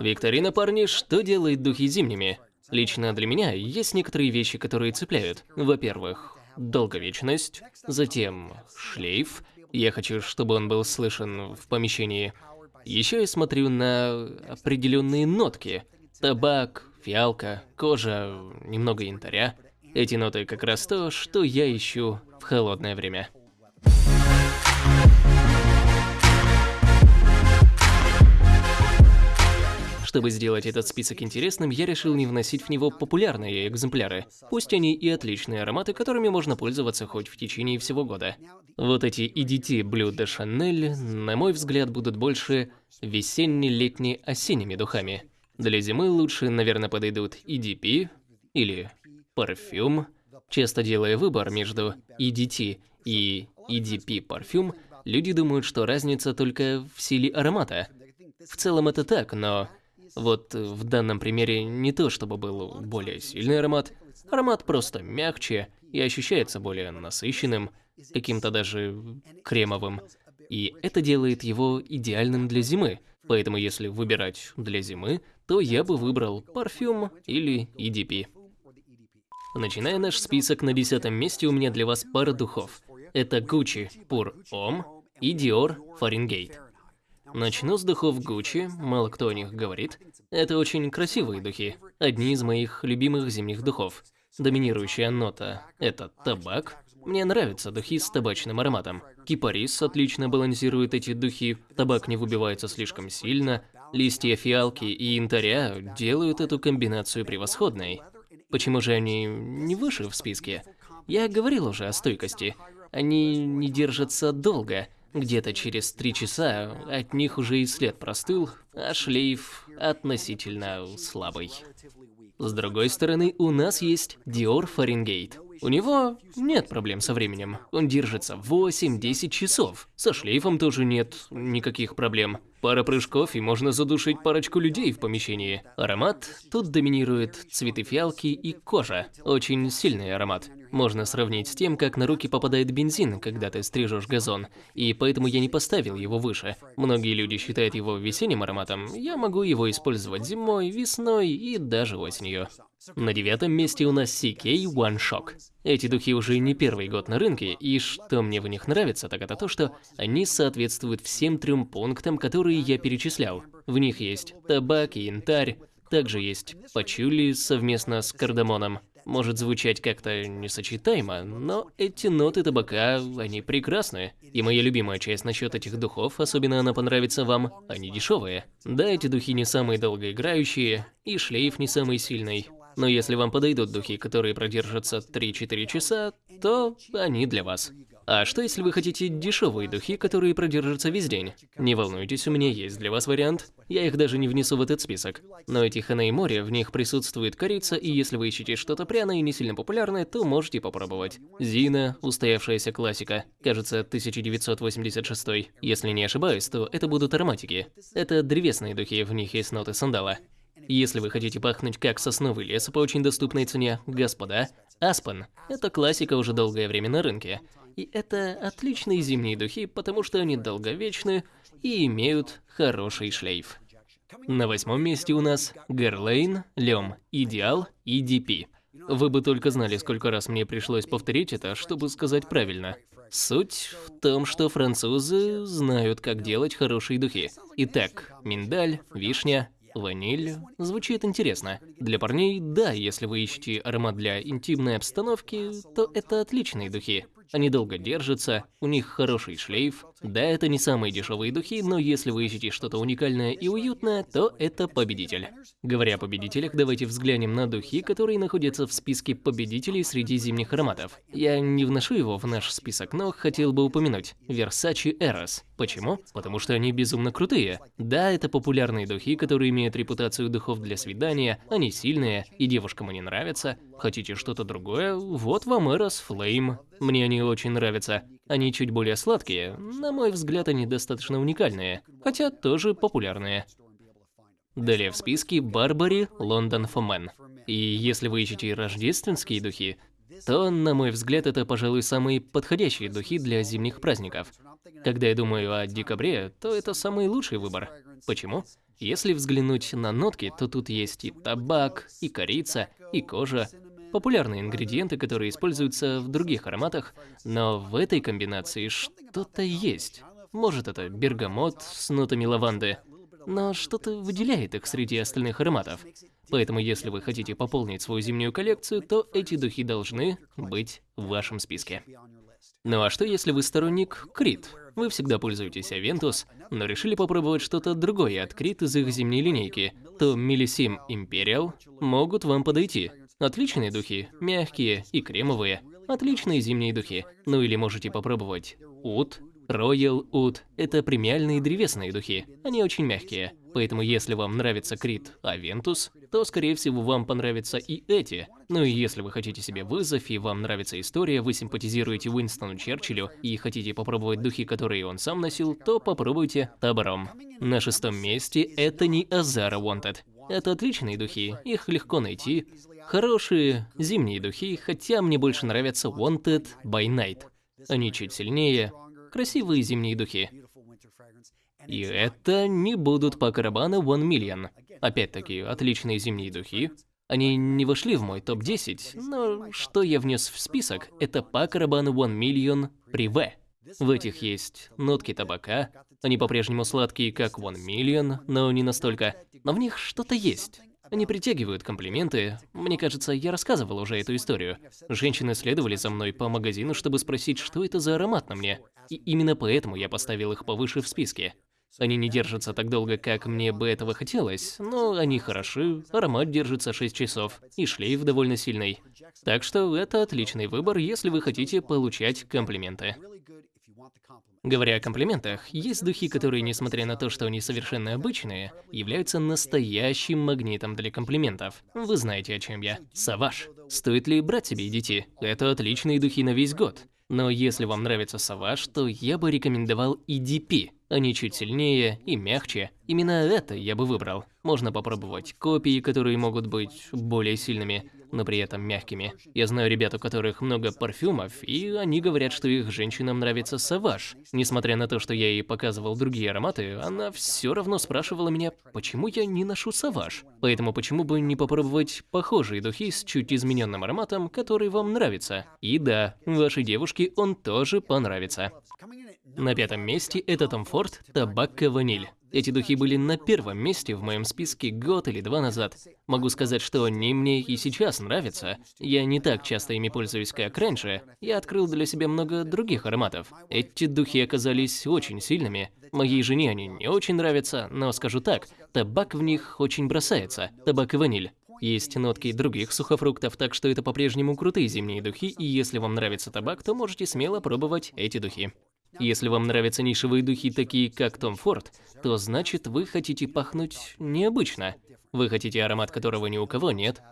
Викторина, парни, что делает духи зимними? Лично для меня есть некоторые вещи, которые цепляют. Во-первых, долговечность, затем шлейф. Я хочу, чтобы он был слышен в помещении. Еще я смотрю на определенные нотки. Табак, фиалка, кожа, немного янтаря. Эти ноты как раз то, что я ищу в холодное время. Чтобы сделать этот список интересным, я решил не вносить в него популярные экземпляры. Пусть они и отличные ароматы, которыми можно пользоваться хоть в течение всего года. Вот эти EDT Blue de Chanel, на мой взгляд, будут больше весенне-летне-осенними духами. Для зимы лучше, наверное, подойдут EDP или парфюм. Часто делая выбор между EDT и EDP парфюм, люди думают, что разница только в силе аромата. В целом это так, но вот в данном примере не то, чтобы был более сильный аромат, аромат просто мягче и ощущается более насыщенным, каким-то даже кремовым. И это делает его идеальным для зимы. Поэтому если выбирать для зимы, то я бы выбрал парфюм или EDP. Начиная наш список, на десятом месте у меня для вас пара духов. Это Gucci Pur Homme и Dior Fahrenheit. Начну с духов Gucci, мало кто о них говорит. Это очень красивые духи, одни из моих любимых зимних духов. Доминирующая нота – это табак. Мне нравятся духи с табачным ароматом. Кипарис отлично балансирует эти духи, табак не выбивается слишком сильно, листья фиалки и янтаря делают эту комбинацию превосходной. Почему же они не выше в списке? Я говорил уже о стойкости. Они не держатся долго – где-то через три часа от них уже и след простыл, а шлейф относительно слабый. С другой стороны, у нас есть Dior Fahrenheit. У него нет проблем со временем. Он держится 8-10 часов. Со шлейфом тоже нет никаких проблем. Пара прыжков и можно задушить парочку людей в помещении. Аромат тут доминирует цветы фиалки и кожа. Очень сильный аромат. Можно сравнить с тем, как на руки попадает бензин, когда ты стрижешь газон, и поэтому я не поставил его выше. Многие люди считают его весенним ароматом, я могу его использовать зимой, весной и даже осенью. На девятом месте у нас CK One Shock. Эти духи уже не первый год на рынке, и что мне в них нравится, так это то, что они соответствуют всем трем пунктам, которые я перечислял. В них есть табак и янтарь, также есть пачули совместно с кардамоном. Может звучать как-то несочетаемо, но эти ноты табака, они прекрасны. И моя любимая часть насчет этих духов, особенно она понравится вам, они дешевые. Да, эти духи не самые долгоиграющие, и шлейф не самый сильный. Но если вам подойдут духи, которые продержатся 3-4 часа, то они для вас. А что если вы хотите дешевые духи, которые продержатся весь день? Не волнуйтесь, у меня есть для вас вариант. Я их даже не внесу в этот список. Но эти Хана и море, в них присутствует корица, и если вы ищете что-то пряное и не сильно популярное, то можете попробовать. Зина, устоявшаяся классика, кажется, 1986. Если не ошибаюсь, то это будут ароматики. Это древесные духи, в них есть ноты сандала. Если вы хотите пахнуть как сосновый лес по очень доступной цене, господа, Аспен – это классика уже долгое время на рынке. И это отличные зимние духи, потому что они долговечны и имеют хороший шлейф. На восьмом месте у нас Герлейн, Лем, Идеал и DP. Вы бы только знали, сколько раз мне пришлось повторить это, чтобы сказать правильно. Суть в том, что французы знают, как делать хорошие духи. Итак, миндаль, вишня, Ваниль. Звучит интересно. Для парней, да, если вы ищете аромат для интимной обстановки, то это отличные духи. Они долго держатся, у них хороший шлейф. Да, это не самые дешевые духи, но если вы ищете что-то уникальное и уютное, то это победитель. Говоря о победителях, давайте взглянем на духи, которые находятся в списке победителей среди зимних ароматов. Я не вношу его в наш список, но хотел бы упомянуть. Versace Eros. Почему? Потому что они безумно крутые. Да, это популярные духи, которые имеют репутацию духов для свидания, они сильные, и девушкам они нравятся. Хотите что-то другое? Вот вам Eros Flame. Мне они очень нравятся. Они чуть более сладкие, на мой взгляд, они достаточно уникальные, хотя тоже популярные. Далее в списке Барбари Лондон Фомен. И если вы ищете рождественские духи, то, на мой взгляд, это, пожалуй, самые подходящие духи для зимних праздников. Когда я думаю о декабре, то это самый лучший выбор. Почему? Если взглянуть на нотки, то тут есть и табак, и корица, и кожа. Популярные ингредиенты, которые используются в других ароматах, но в этой комбинации что-то есть. Может это бергамот с нотами лаванды, но что-то выделяет их среди остальных ароматов. Поэтому если вы хотите пополнить свою зимнюю коллекцию, то эти духи должны быть в вашем списке. Ну а что если вы сторонник Крит? Вы всегда пользуетесь Aventus, но решили попробовать что-то другое от Крит из их зимней линейки, то Millissime Imperial могут вам подойти. Отличные духи, мягкие и кремовые. Отличные зимние духи. Ну или можете попробовать Ут, Royal Oud – это премиальные древесные духи. Они очень мягкие. Поэтому если вам нравится Крит Aventus, то скорее всего вам понравятся и эти. Ну и если вы хотите себе вызов и вам нравится история, вы симпатизируете Уинстону Черчиллю и хотите попробовать духи, которые он сам носил, то попробуйте Табором. На шестом месте это не Азара Wanted. Это отличные духи, их легко найти. Хорошие зимние духи, хотя мне больше нравятся Wanted by Night. Они чуть сильнее, красивые зимние духи. И это не будут по Карабана One Million. Опять-таки, отличные зимние духи. Они не вошли в мой топ-10, но что я внес в список, это по Карабану One Million при В. В этих есть нотки табака, они по-прежнему сладкие, как One Million, но не настолько. Но в них что-то есть. Они притягивают комплименты. Мне кажется, я рассказывал уже эту историю. Женщины следовали за мной по магазину, чтобы спросить, что это за аромат на мне. И именно поэтому я поставил их повыше в списке. Они не держатся так долго, как мне бы этого хотелось, но они хороши, аромат держится 6 часов, и шлейф довольно сильный. Так что это отличный выбор, если вы хотите получать комплименты. Говоря о комплиментах, есть духи, которые, несмотря на то, что они совершенно обычные, являются настоящим магнитом для комплиментов. Вы знаете, о чем я. Саваж. Стоит ли брать себе детей? Это отличные духи на весь год. Но если вам нравится Саваж, то я бы рекомендовал EDP. Они чуть сильнее и мягче. Именно это я бы выбрал. Можно попробовать копии, которые могут быть более сильными но при этом мягкими. Я знаю ребят, у которых много парфюмов, и они говорят, что их женщинам нравится саваж. Несмотря на то, что я ей показывал другие ароматы, она все равно спрашивала меня, почему я не ношу саваж. Поэтому почему бы не попробовать похожие духи с чуть измененным ароматом, который вам нравится. И да, вашей девушке он тоже понравится. На пятом месте это Tom Ford Табакка Ваниль. Эти духи были на первом месте в моем списке год или два назад. Могу сказать, что они мне и сейчас нравятся. Я не так часто ими пользуюсь, как раньше. Я открыл для себя много других ароматов. Эти духи оказались очень сильными. Моей жене они не очень нравятся, но скажу так, табак в них очень бросается. Табак и ваниль. Есть нотки других сухофруктов, так что это по-прежнему крутые зимние духи, и если вам нравится табак, то можете смело пробовать эти духи. Если вам нравятся нишевые духи, такие как Том Форд, то значит вы хотите пахнуть необычно. Вы хотите аромат, которого ни у кого нет.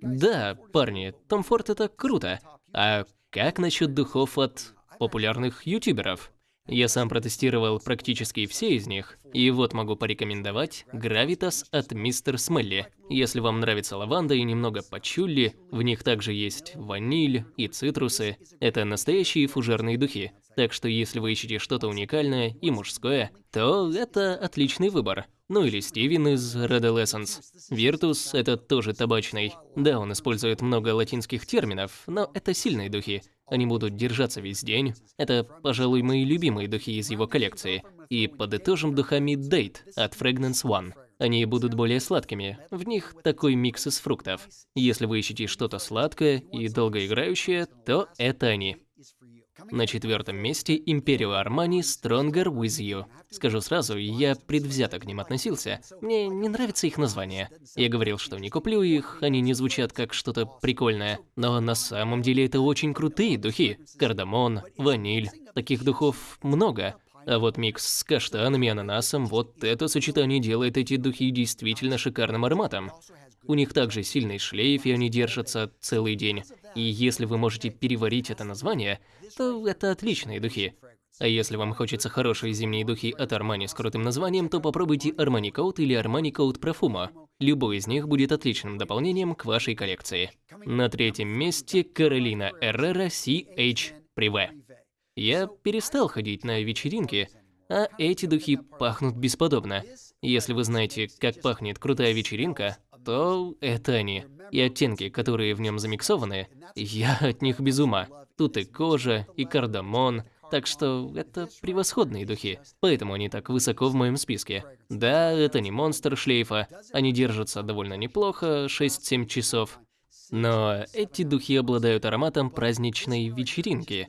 Да, парни, Том Форд это круто. А как насчет духов от популярных ютуберов? Я сам протестировал практически все из них, и вот могу порекомендовать Gravitas от Мистер Смелли. Если вам нравится лаванда и немного пачулли, в них также есть ваниль и цитрусы. Это настоящие фужерные духи. Так что если вы ищете что-то уникальное и мужское, то это отличный выбор. Ну или Стивен из Adolescence. Virtus – это тоже табачный. Да, он использует много латинских терминов, но это сильные духи. Они будут держаться весь день. Это, пожалуй, мои любимые духи из его коллекции. И подытожим духами Date от Fragrance One. Они будут более сладкими, в них такой микс из фруктов. Если вы ищете что-то сладкое и долгоиграющее, то это они. На четвертом месте Империо Армани Stronger With You. Скажу сразу, я предвзято к ним относился. Мне не нравится их название. Я говорил, что не куплю их, они не звучат как что-то прикольное. Но на самом деле это очень крутые духи. Кардамон, ваниль. Таких духов много. А вот микс с каштанами и ананасом, вот это сочетание делает эти духи действительно шикарным ароматом. У них также сильный шлейф, и они держатся целый день. И если вы можете переварить это название, то это отличные духи. А если вам хочется хорошие зимние духи от Armani с крутым названием, то попробуйте Armani Code или Armani Code Profumo. Любой из них будет отличным дополнением к вашей коллекции. На третьем месте Каролина Эррера CH Privé. Я перестал ходить на вечеринки, а эти духи пахнут бесподобно. Если вы знаете, как пахнет крутая вечеринка, то это они. И оттенки, которые в нем замиксованы, я от них без ума. Тут и кожа, и кардамон, так что это превосходные духи, поэтому они так высоко в моем списке. Да, это не монстр шлейфа, они держатся довольно неплохо, 6-7 часов. Но эти духи обладают ароматом праздничной вечеринки.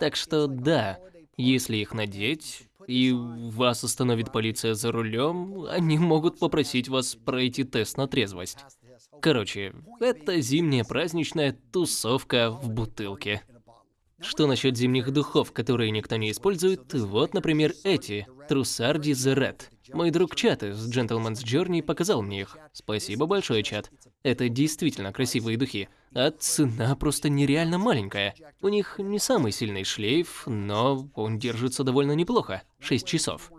Так что да, если их надеть, и вас остановит полиция за рулем, они могут попросить вас пройти тест на трезвость. Короче, это зимняя праздничная тусовка в бутылке. Что насчет зимних духов, которые никто не использует? Вот, например, эти. Трусарди The Red. Мой друг Чат из Gentleman's Journey показал мне их. Спасибо большое, Чат. Это действительно красивые духи, а цена просто нереально маленькая. У них не самый сильный шлейф, но он держится довольно неплохо. 6 часов.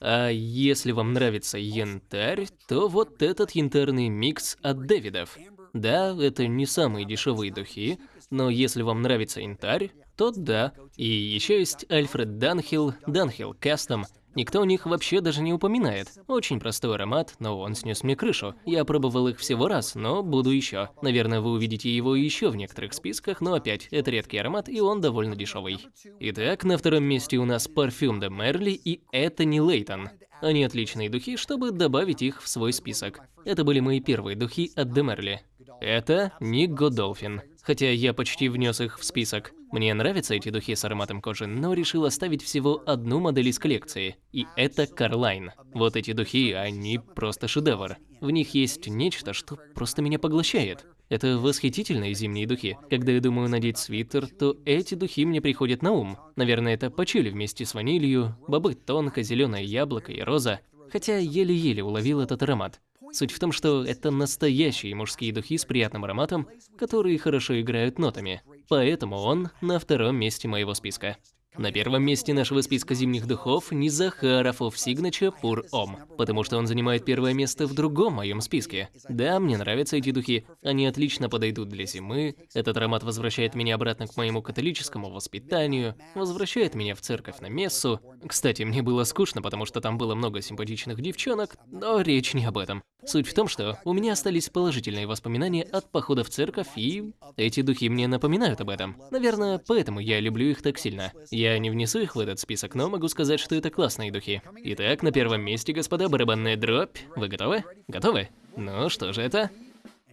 А если вам нравится янтарь, то вот этот янтарный микс от Дэвидов. Да, это не самые дешевые духи, но если вам нравится янтарь, то да. И еще есть Альфред Данхилл, Данхилл Кастом. Никто о них вообще даже не упоминает. Очень простой аромат, но он снес мне крышу. Я пробовал их всего раз, но буду еще. Наверное, вы увидите его еще в некоторых списках, но опять, это редкий аромат, и он довольно дешевый. Итак, на втором месте у нас парфюм де Мерли и это не Лейтон. Они отличные духи, чтобы добавить их в свой список. Это были мои первые духи от де Мерли. Это Ник Годолфин. Хотя я почти внес их в список. Мне нравятся эти духи с ароматом кожи, но решил оставить всего одну модель из коллекции. И это Карлайн. Вот эти духи, они просто шедевр. В них есть нечто, что просто меня поглощает. Это восхитительные зимние духи. Когда я думаю надеть свитер, то эти духи мне приходят на ум. Наверное, это пачули вместе с ванилью, бобы тонко, зеленое яблоко и роза. Хотя еле-еле уловил этот аромат. Суть в том, что это настоящие мужские духи с приятным ароматом, которые хорошо играют нотами. Поэтому он на втором месте моего списка. На первом месте нашего списка зимних духов не Захаров of Signature Pur Om, потому что он занимает первое место в другом моем списке. Да, мне нравятся эти духи, они отлично подойдут для зимы, этот аромат возвращает меня обратно к моему католическому воспитанию, возвращает меня в церковь на мессу. Кстати, мне было скучно, потому что там было много симпатичных девчонок, но речь не об этом. Суть в том, что у меня остались положительные воспоминания от похода в церковь, и эти духи мне напоминают об этом. Наверное, поэтому я люблю их так сильно. Я не внесу их в этот список, но могу сказать, что это классные духи. Итак, на первом месте, господа, барабанная дробь. Вы готовы? Готовы? Ну, что же это?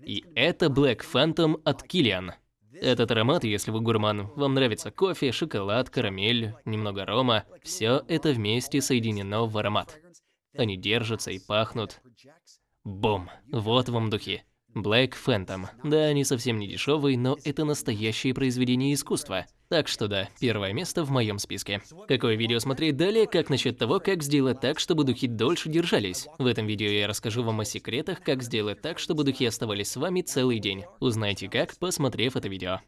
И это Black Phantom от Kilian. Этот аромат, если вы гурман, вам нравится кофе, шоколад, карамель, немного рома, все это вместе соединено в аромат. Они держатся и пахнут. Бум! Вот вам духи. Black Phantom. Да, они совсем не дешевые, но это настоящее произведение искусства. Так что да, первое место в моем списке. Какое видео смотреть далее, как насчет того, как сделать так, чтобы духи дольше держались. В этом видео я расскажу вам о секретах, как сделать так, чтобы духи оставались с вами целый день. Узнайте как, посмотрев это видео.